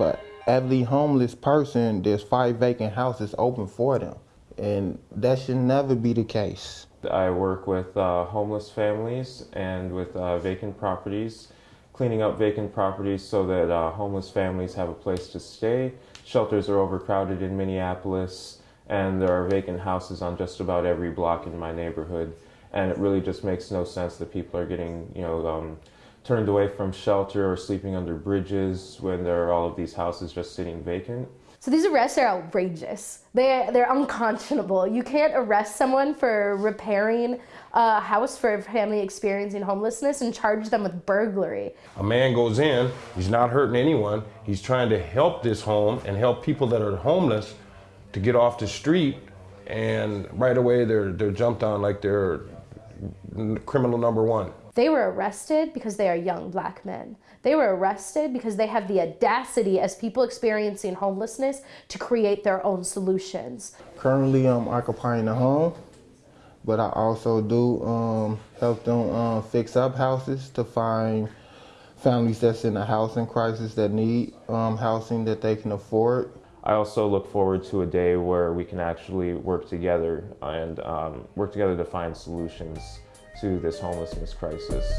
For every homeless person, there's five vacant houses open for them. And that should never be the case. I work with uh, homeless families and with uh, vacant properties, cleaning up vacant properties so that uh, homeless families have a place to stay. Shelters are overcrowded in Minneapolis, and there are vacant houses on just about every block in my neighborhood. And it really just makes no sense that people are getting, you know, um, turned away from shelter or sleeping under bridges when there are all of these houses just sitting vacant. So these arrests are outrageous. They they're unconscionable. You can't arrest someone for repairing a house for a family experiencing homelessness and charge them with burglary. A man goes in, he's not hurting anyone. He's trying to help this home and help people that are homeless to get off the street and right away they're they're jumped on like they're criminal number 1. They were arrested because they are young black men. They were arrested because they have the audacity as people experiencing homelessness to create their own solutions. Currently, I'm occupying a home, but I also do um, help them um, fix up houses to find families that's in a housing crisis that need um, housing that they can afford. I also look forward to a day where we can actually work together and um, work together to find solutions to this homelessness crisis.